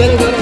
Very good.